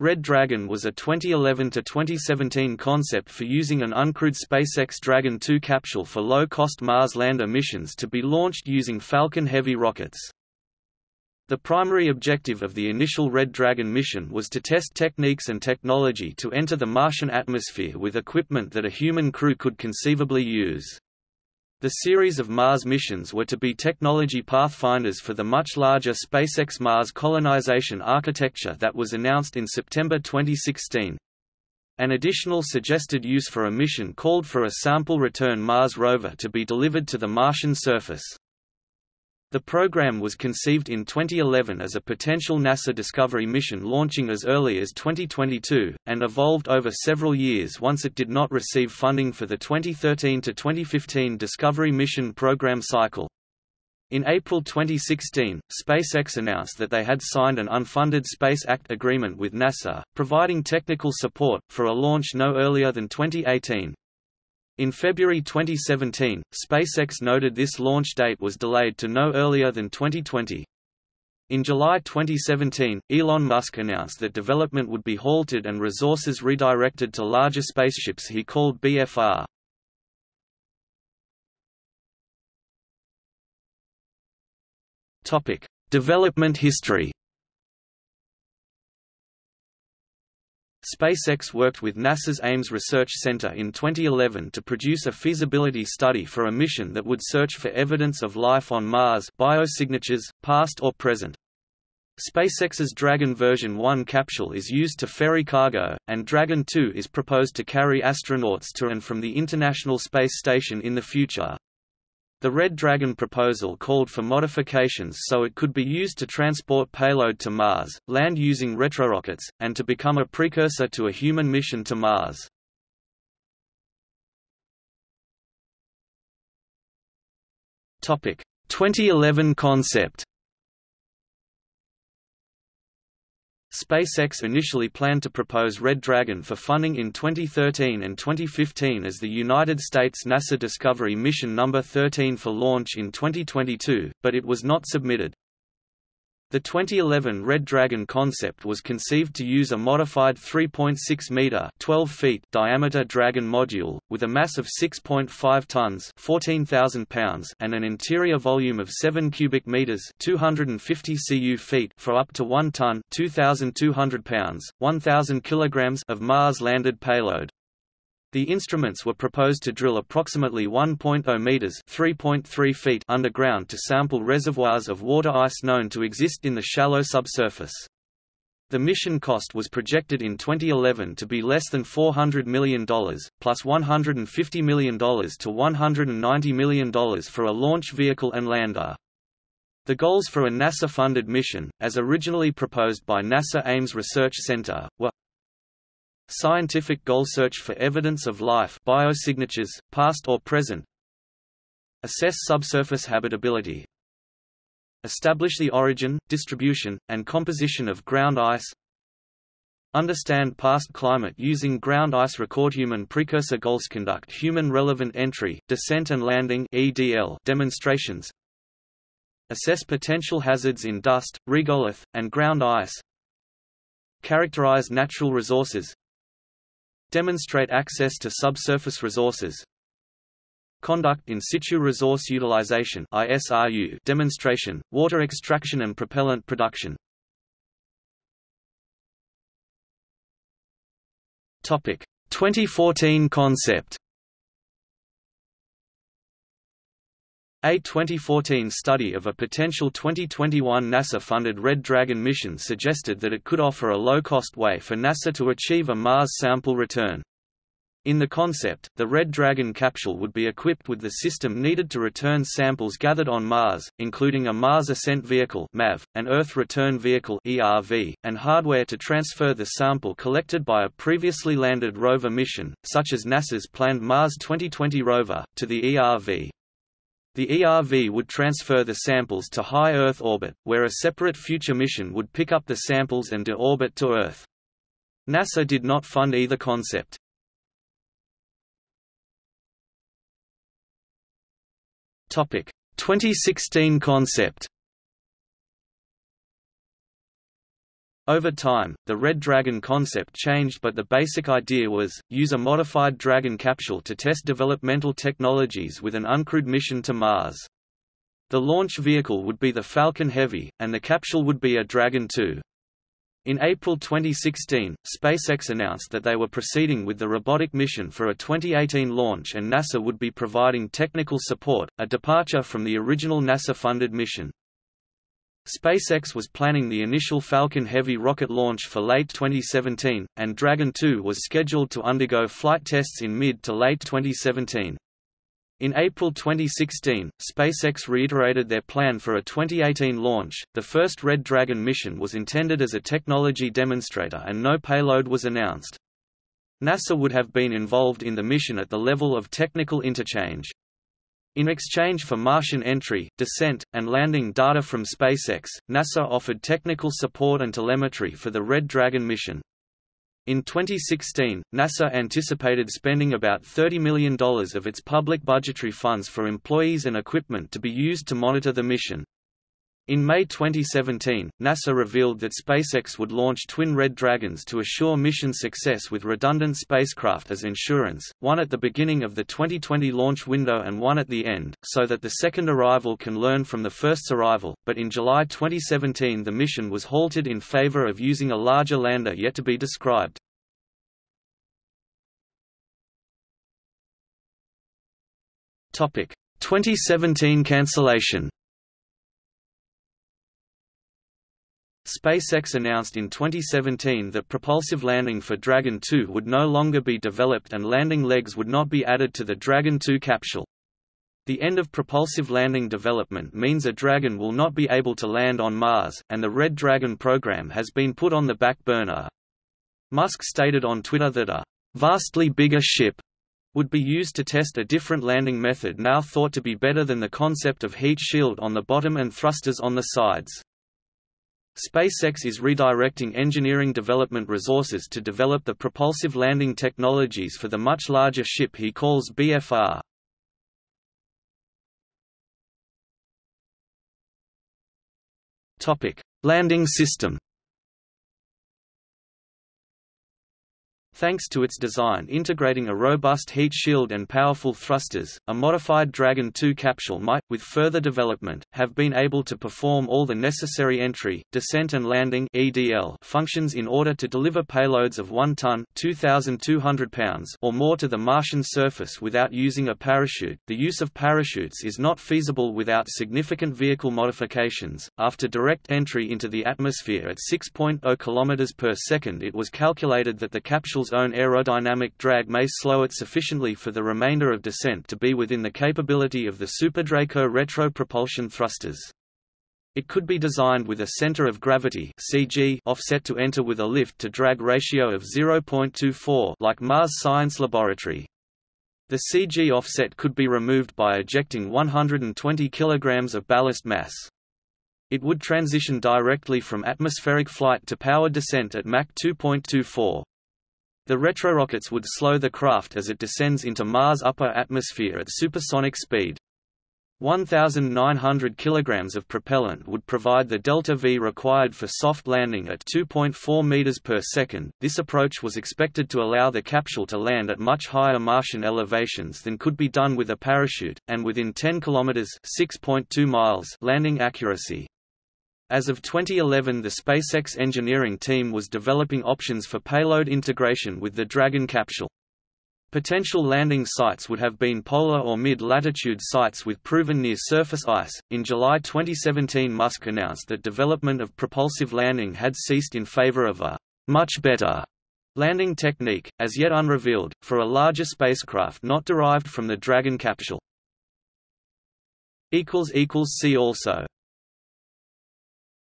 Red Dragon was a 2011–2017 concept for using an uncrewed SpaceX Dragon 2 capsule for low-cost Mars lander missions to be launched using Falcon Heavy rockets. The primary objective of the initial Red Dragon mission was to test techniques and technology to enter the Martian atmosphere with equipment that a human crew could conceivably use. The series of Mars missions were to be technology pathfinders for the much larger SpaceX Mars colonization architecture that was announced in September 2016. An additional suggested use for a mission called for a sample return Mars rover to be delivered to the Martian surface. The program was conceived in 2011 as a potential NASA Discovery mission launching as early as 2022, and evolved over several years once it did not receive funding for the 2013–2015 Discovery mission program cycle. In April 2016, SpaceX announced that they had signed an unfunded Space Act agreement with NASA, providing technical support, for a launch no earlier than 2018. In February 2017, SpaceX noted this launch date was delayed to no earlier than 2020. In July 2017, Elon Musk announced that development would be halted and resources redirected to larger spaceships he called BFR. Topic: Development history. SpaceX worked with NASA's Ames Research Center in 2011 to produce a feasibility study for a mission that would search for evidence of life on Mars biosignatures, past or present. SpaceX's Dragon version 1 capsule is used to ferry cargo, and Dragon 2 is proposed to carry astronauts to and from the International Space Station in the future. The Red Dragon proposal called for modifications so it could be used to transport payload to Mars, land using retrorockets, and to become a precursor to a human mission to Mars. Topic: 2011 concept SpaceX initially planned to propose Red Dragon for funding in 2013 and 2015 as the United States NASA Discovery Mission No. 13 for launch in 2022, but it was not submitted. The 2011 Red Dragon concept was conceived to use a modified 3.6 meter (12 feet) diameter Dragon module with a mass of 6.5 tons (14,000 pounds) and an interior volume of 7 cubic meters (250 cu feet) for up to 1 ton (2,200 pounds, 1,000 kilograms) of Mars landed payload. The instruments were proposed to drill approximately 1.0 meters (3.3 feet) underground to sample reservoirs of water ice known to exist in the shallow subsurface. The mission cost was projected in 2011 to be less than $400 million, plus $150 million to $190 million for a launch vehicle and lander. The goals for a NASA-funded mission, as originally proposed by NASA Ames Research Center, were Scientific goal search for evidence of life biosignatures, past or present. Assess subsurface habitability. Establish the origin, distribution, and composition of ground ice. Understand past climate using ground ice record human precursor goals. Conduct human relevant entry, descent and landing EDL demonstrations. Assess potential hazards in dust, regolith, and ground ice. Characterize natural resources Demonstrate access to subsurface resources. Conduct in situ resource utilization (ISRU) demonstration, water extraction and propellant production. Topic: 2014 concept. A 2014 study of a potential 2021 NASA-funded Red Dragon mission suggested that it could offer a low-cost way for NASA to achieve a Mars sample return. In the concept, the Red Dragon capsule would be equipped with the system needed to return samples gathered on Mars, including a Mars Ascent Vehicle (MAV), an Earth Return Vehicle (ERV), and hardware to transfer the sample collected by a previously landed rover mission, such as NASA's planned Mars 2020 rover, to the ERV. The ERV would transfer the samples to high Earth orbit, where a separate future mission would pick up the samples and deorbit to Earth. NASA did not fund either concept. Topic: 2016 concept. Over time, the Red Dragon concept changed but the basic idea was, use a modified Dragon capsule to test developmental technologies with an uncrewed mission to Mars. The launch vehicle would be the Falcon Heavy, and the capsule would be a Dragon 2. In April 2016, SpaceX announced that they were proceeding with the robotic mission for a 2018 launch and NASA would be providing technical support, a departure from the original NASA-funded mission. SpaceX was planning the initial Falcon Heavy rocket launch for late 2017, and Dragon 2 was scheduled to undergo flight tests in mid to late 2017. In April 2016, SpaceX reiterated their plan for a 2018 launch. The first Red Dragon mission was intended as a technology demonstrator and no payload was announced. NASA would have been involved in the mission at the level of technical interchange. In exchange for Martian entry, descent, and landing data from SpaceX, NASA offered technical support and telemetry for the Red Dragon mission. In 2016, NASA anticipated spending about $30 million of its public budgetary funds for employees and equipment to be used to monitor the mission. In May 2017, NASA revealed that SpaceX would launch twin Red Dragons to assure mission success with redundant spacecraft as insurance, one at the beginning of the 2020 launch window and one at the end, so that the second arrival can learn from the first's arrival, but in July 2017 the mission was halted in favor of using a larger lander yet to be described. Topic: 2017 cancellation. SpaceX announced in 2017 that propulsive landing for Dragon 2 would no longer be developed and landing legs would not be added to the Dragon 2 capsule. The end of propulsive landing development means a Dragon will not be able to land on Mars, and the Red Dragon program has been put on the back burner. Musk stated on Twitter that a vastly bigger ship would be used to test a different landing method now thought to be better than the concept of heat shield on the bottom and thrusters on the sides. SpaceX is redirecting engineering development resources to develop the propulsive landing technologies for the much larger ship he calls BFR. Topic: Landing system. Thanks to its design integrating a robust heat shield and powerful thrusters, a modified Dragon 2 capsule might, with further development, have been able to perform all the necessary entry, descent and landing (EDL) functions in order to deliver payloads of 1 ton (2,200 pounds) or more to the Martian surface without using a parachute. The use of parachutes is not feasible without significant vehicle modifications. After direct entry into the atmosphere at 6.0 km per second, it was calculated that the capsule's own aerodynamic drag may slow it sufficiently for the remainder of descent to be within the capability of the SuperDraco retro propulsion thrusters. It could be designed with a center of gravity (CG) offset to enter with a lift-to-drag ratio of 0.24 like Mars Science Laboratory. The CG offset could be removed by ejecting 120 kg of ballast mass. It would transition directly from atmospheric flight to powered descent at Mach 2.24. The retrorockets would slow the craft as it descends into Mars' upper atmosphere at supersonic speed. 1,900 kg of propellant would provide the delta-v required for soft landing at 2.4 meters per second. This approach was expected to allow the capsule to land at much higher Martian elevations than could be done with a parachute, and within 10 km (6.2 miles) landing accuracy. As of 2011 the SpaceX engineering team was developing options for payload integration with the Dragon capsule. Potential landing sites would have been polar or mid-latitude sites with proven near-surface ice. In July 2017, Musk announced that development of propulsive landing had ceased in favor of a much better landing technique, as yet unrevealed, for a larger spacecraft not derived from the Dragon capsule. See also